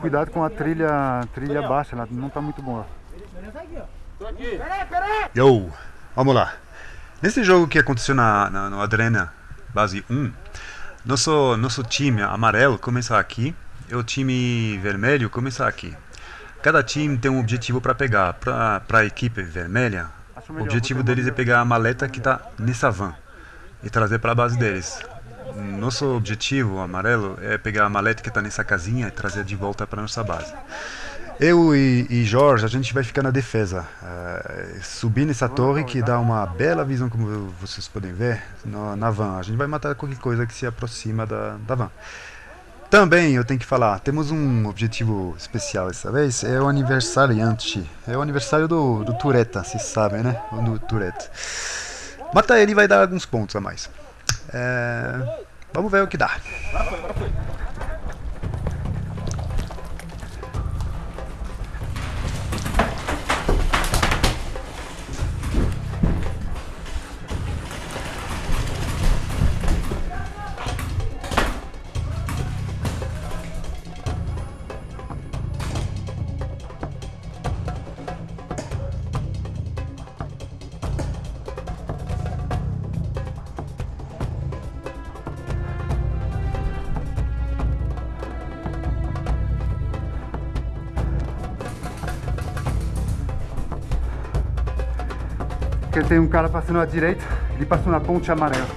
Cuidado com a trilha, trilha baixa, ela não tá muito boa. Yo, vamos lá. Nesse jogo que aconteceu na, na, no Adrena Base 1, nosso, nosso time amarelo começa aqui e o time vermelho começa aqui. Cada time tem um objetivo para pegar. Para a equipe vermelha, o objetivo deles é pegar a maleta que está nessa van e trazer para a base deles. Nosso objetivo, amarelo, é pegar a maleta que está nessa casinha e trazer de volta para nossa base. Eu e, e, Jorge, a gente vai ficar na defesa, uh, subir nessa torre que dá uma bela visão, como vocês podem ver, no, na van. A gente vai matar qualquer coisa que se aproxima da, da van. Também eu tenho que falar, temos um objetivo especial dessa vez, é o aniversariante. É o aniversário do, do Tureta, vocês sabem, né? Do Tureta. Matar ele vai dar alguns pontos a mais. É, vamos ver o que dá. Porque tem um cara passando à direita, ele passou na ponte amarela.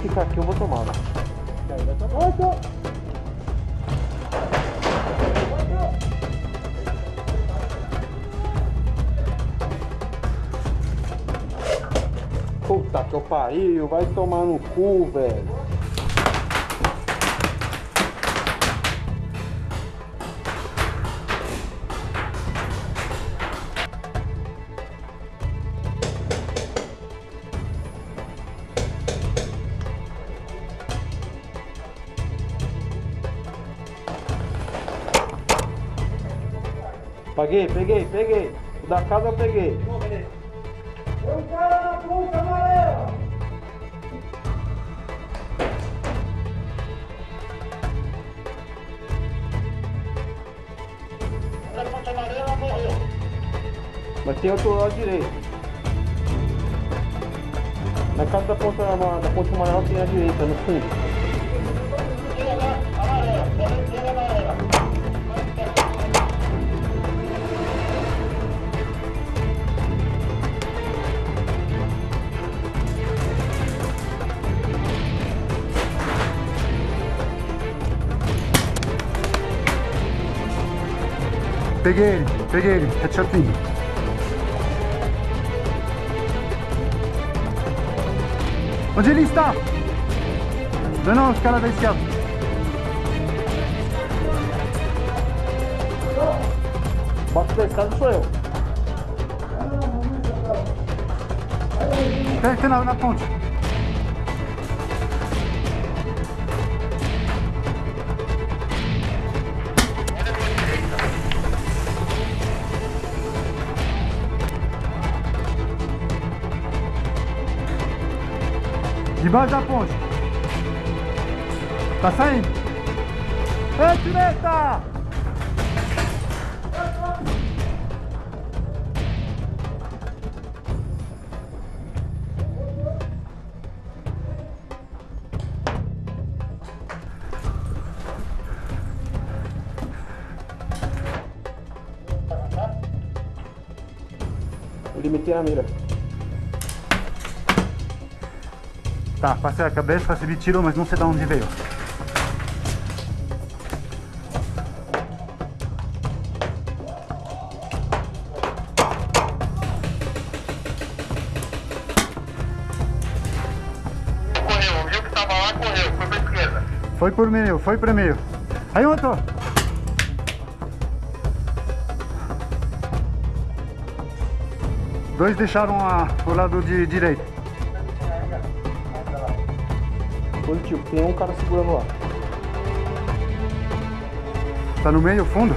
Ficar aqui eu vou tomar. Puta que eu pariu, vai tomar no cu, velho. Peguei, peguei, peguei. O da casa eu peguei. Tem um cara na ponta amarela. Na ponta amarela morreu. Mas tem outro lado direito. Na casa da ponta, da ponta amarela tem a direita, no fundo. Peguei ele, peguei ele, headshotzinho. Onde ele está? Não, não, os caras da esquerda. Bota da escada sou eu. Tem, na, na ponte. Debaixo da ponte. Tá saindo. Ei, direita! Limitei a mira. Tá, passei a cabeça, recebi tiro, mas não sei de onde veio. Correu, viu que tava lá, correu, foi pra esquerda. Foi por meio, foi por meio. Aí outro. Dois deixaram a, o lado de direito. Positivo, tem um cara segurando lá. Tá no meio, fundo?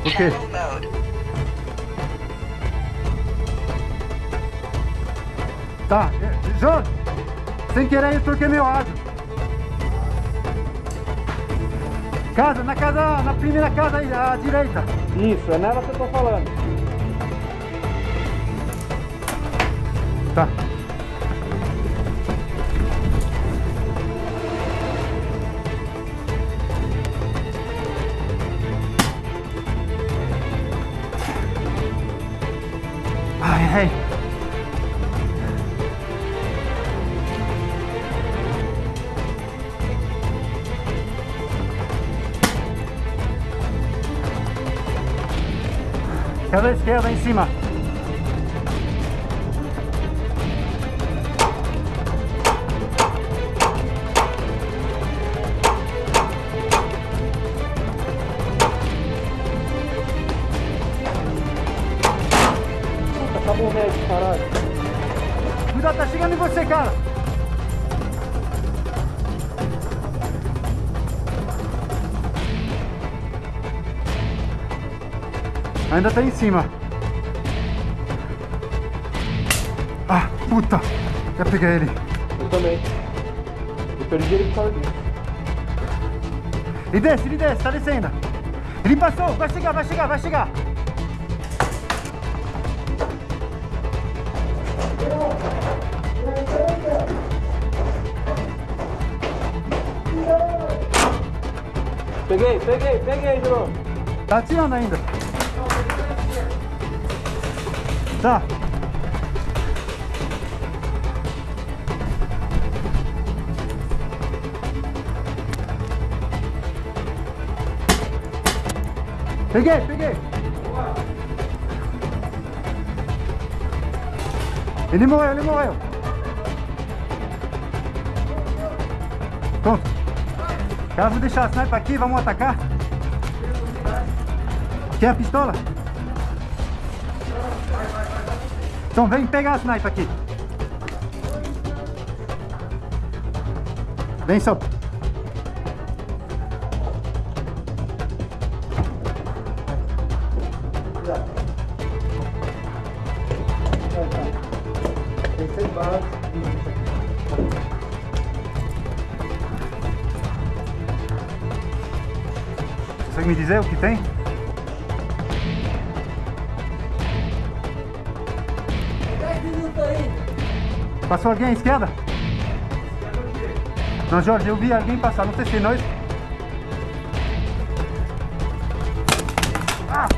O quê? Tá, é, Jô, sem querer eu troquei meu áudio. Casa, na casa, na primeira casa aí, à direita. Isso, é nela que eu tô falando. Tá. Ai, ai. Casa esquerda em cima. Ainda tá em cima. Ah, puta. Já peguei ele. Eu também. Eu perdi ele por causa disso. Ele desce, ele desce, tá descendo. Ele passou, vai chegar, vai chegar, vai chegar. Peguei, peguei, peguei, Bruno. Tá atirando ainda. Tá. Peguei, peguei. Ele morreu, ele morreu. Pronto. Vou deixar a sniper aqui, vamos atacar. Quer a pistola? Então vem pegar a sniper aqui. Vem, só. Consegue me dizer o que tem? Passou alguém à esquerda? Não, Jorge, eu vi alguém passar, não sei se nós. Ah!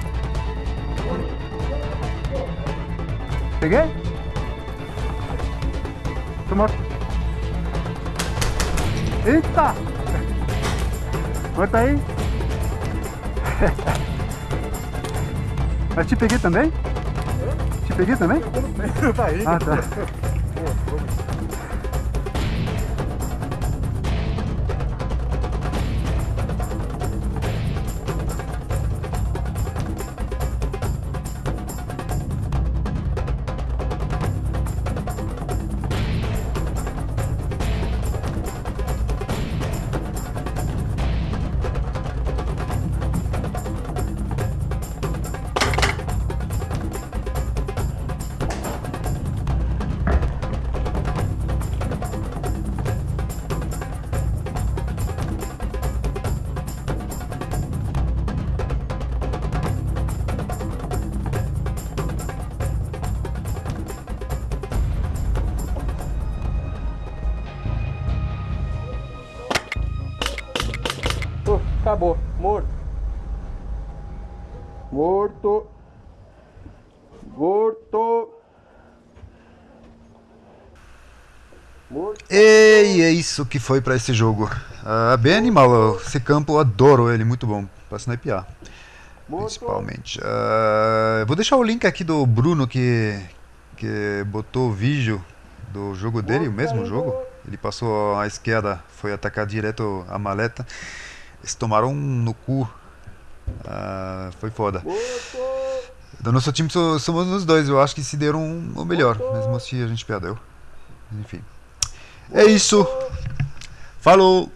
Peguei? Tô morto. Eita! Morto aí? Mas te peguei também? Peguei também? Ah, tá. Acabou. Morto. Morto. Morto. Morto. E é isso que foi pra esse jogo. Ah, bem animal, esse campo eu adoro ele, muito bom pra snipear, Morto. principalmente. Ah, vou deixar o link aqui do Bruno que, que botou o vídeo do jogo dele, o mesmo jogo. Ele passou à esquerda, foi atacar direto a maleta. Eles tomaram um no cu. Ah, foi foda. Do nosso time so- somos os dois, eu acho que se deram o melhor, mesmo assim a gente perdeu. Enfim. É isso. Falou!